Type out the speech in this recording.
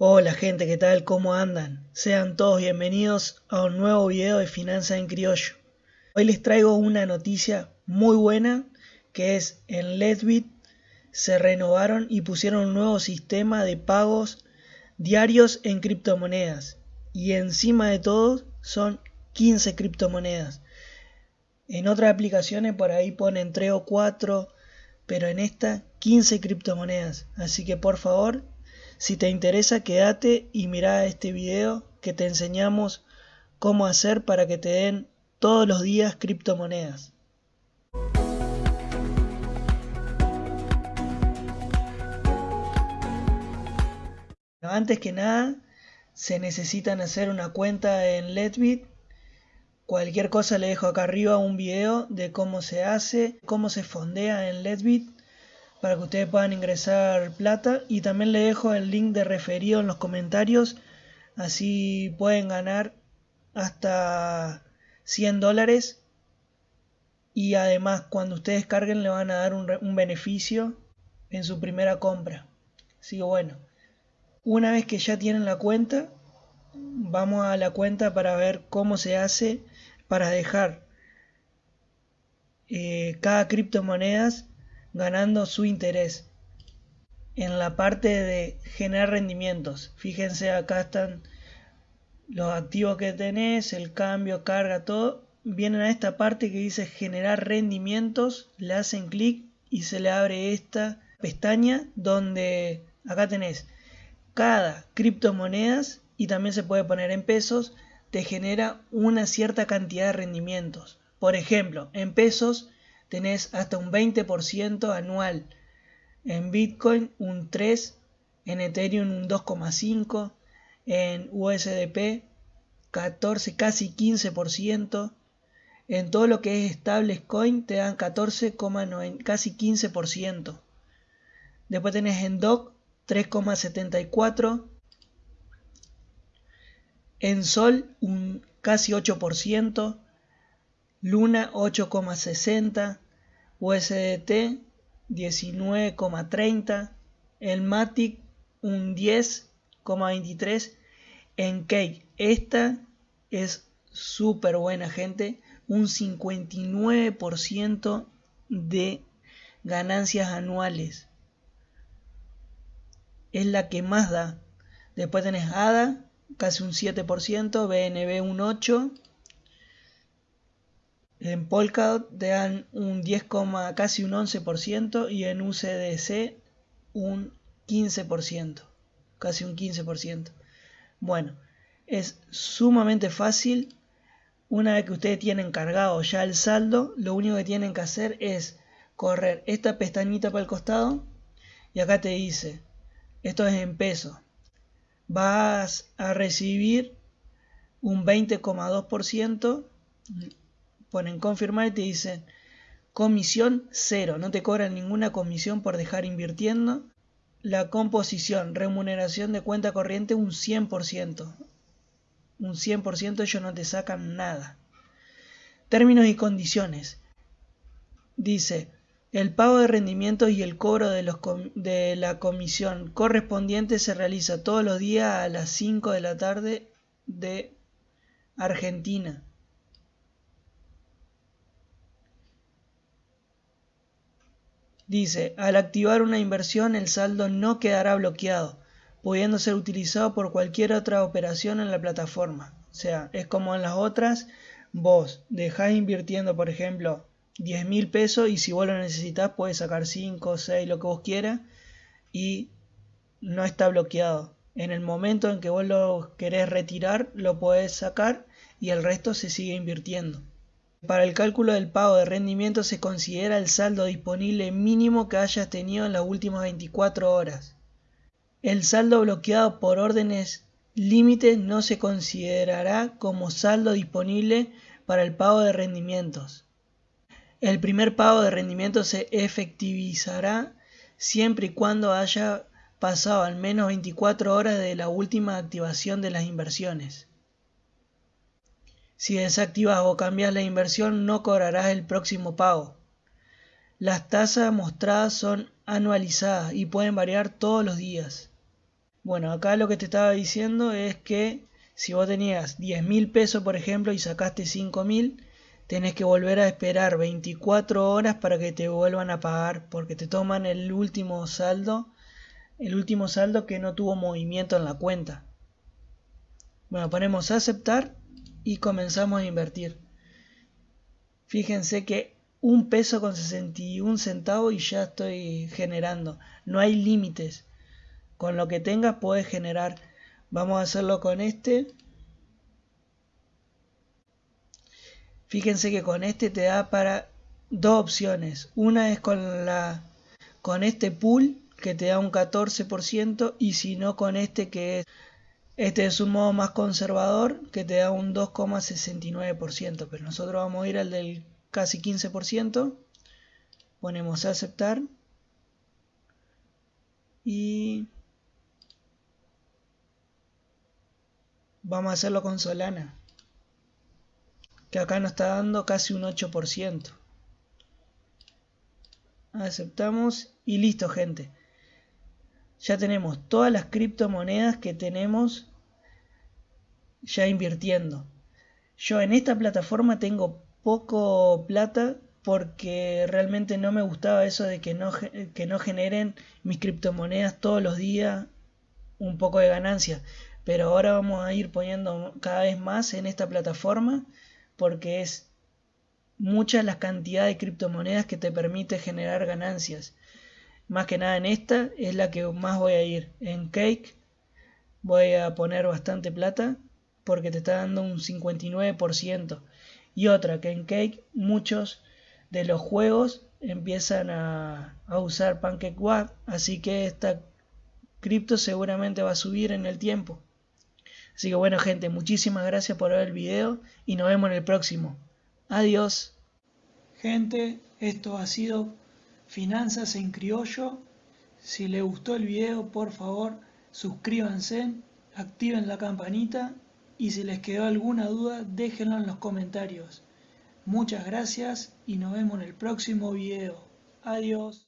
Hola gente, ¿qué tal? ¿Cómo andan? Sean todos bienvenidos a un nuevo video de Finanzas en Criollo. Hoy les traigo una noticia muy buena que es en Letbit se renovaron y pusieron un nuevo sistema de pagos diarios en criptomonedas y encima de todo son 15 criptomonedas. En otras aplicaciones por ahí ponen 3 o 4, pero en esta 15 criptomonedas. Así que por favor si te interesa, quédate y mira este video que te enseñamos cómo hacer para que te den todos los días criptomonedas. Antes que nada, se necesitan hacer una cuenta en Letbit. Cualquier cosa le dejo acá arriba un video de cómo se hace, cómo se fondea en Letbit para que ustedes puedan ingresar plata. Y también le dejo el link de referido en los comentarios. Así pueden ganar hasta 100 dólares. Y además cuando ustedes carguen le van a dar un, beneficio en su primera compra. Así que bueno una vez que ya tienen la cuenta vamos a la cuenta para ver cómo se hace para dejar eh, cada criptomonedas ganando su interés. En la parte de generar rendimientos, fíjense acá están los activos que tenés, el cambio, carga, todo. Vienen a esta parte que dice generar rendimientos, le hacen clic y se le abre esta pestaña donde acá tenés cada criptomonedas y también se puede poner en pesos, te genera una cierta cantidad de rendimientos. Por ejemplo, en pesos tenés hasta un 20% anual. En Bitcoin un 3%, en Ethereum un 2,5%, en USDP 14, casi 15%. En todo lo que es stablecoin te dan 14,9, casi 15%. Después tenés en DOC 3,74%. En Sol un casi 8%. Luna 8,60, USDT 19,30, el Matic un 10,23, en Cake esta es súper buena gente, un 59% de ganancias anuales. Es la que más da. Después tenés ADA, casi un 7%, BNB un 8%, en Polkadot te dan un 10, casi un 11% y en UCDC un 15%, casi un 15%. Bueno, es sumamente fácil. Una vez que ustedes tienen cargado ya el saldo, lo único que tienen que hacer es correr esta pestañita para el costado y acá te dice, esto es en peso, vas a recibir un 20,2% ponen confirmar y te dicen comisión cero, no te cobran ninguna comisión por dejar invirtiendo. La composición, remuneración de cuenta corriente un 100%. Un 100% ellos no te sacan nada. Términos y condiciones. Dice, el pago de rendimientos y el cobro de, los de la comisión correspondiente se realiza todos los días a las 5 de la tarde de Argentina. Dice, al activar una inversión el saldo no quedará bloqueado, pudiendo ser utilizado por cualquier otra operación en la plataforma. O sea, es como en las otras, vos dejás invirtiendo, por ejemplo, 10 mil pesos y si vos lo necesitas puedes sacar 5, 6, lo que vos quieras y no está bloqueado. En el momento en que vos lo querés retirar, lo podés sacar y el resto se sigue invirtiendo. Para el cálculo del pago de rendimiento se considera el saldo disponible mínimo que hayas tenido en las últimas 24 horas. El saldo bloqueado por órdenes límite no se considerará como saldo disponible para el pago de rendimientos. El primer pago de rendimiento se efectivizará siempre y cuando haya pasado al menos 24 horas de la última activación de las inversiones. Si desactivas o cambias la inversión no cobrarás el próximo pago. Las tasas mostradas son anualizadas y pueden variar todos los días. Bueno, acá lo que te estaba diciendo es que si vos tenías 10 mil pesos, por ejemplo, y sacaste 5 mil, tenés que volver a esperar 24 horas para que te vuelvan a pagar, porque te toman el último saldo, el último saldo que no tuvo movimiento en la cuenta. Bueno, ponemos aceptar y comenzamos a invertir. Fíjense que un peso con 61 centavos y ya estoy generando. No hay límites. Con lo que tengas puedes generar. Vamos a hacerlo con este. Fíjense que con este te da para dos opciones. Una es con la con este pool que te da un 14% y si no con este que es este es un modo más conservador que te da un 2,69%, pero nosotros vamos a ir al del casi 15%. Ponemos aceptar y vamos a hacerlo con Solana que acá nos está dando casi un 8%. Aceptamos y listo gente. Ya tenemos todas las criptomonedas que tenemos ya invirtiendo. Yo en esta plataforma tengo poco plata porque realmente no me gustaba eso de que no, que no generen mis criptomonedas todos los días un poco de ganancia. Pero ahora vamos a ir poniendo cada vez más en esta plataforma porque es mucha la cantidad de criptomonedas que te permite generar ganancias. Más que nada en esta es la que más voy a ir. En Cake voy a poner bastante plata porque te está dando un 59%. Y otra que en Cake muchos de los juegos empiezan a, a usar PancakeWap, así que esta cripto seguramente va a subir en el tiempo. Así que bueno gente, muchísimas gracias por ver el video y nos vemos en el próximo. Adiós. Gente, esto ha sido Finanzas en Criollo. Si les gustó el video, por favor, suscríbanse, activen la campanita y si les quedó alguna duda, déjenlo en los comentarios. Muchas gracias y nos vemos en el próximo video. Adiós.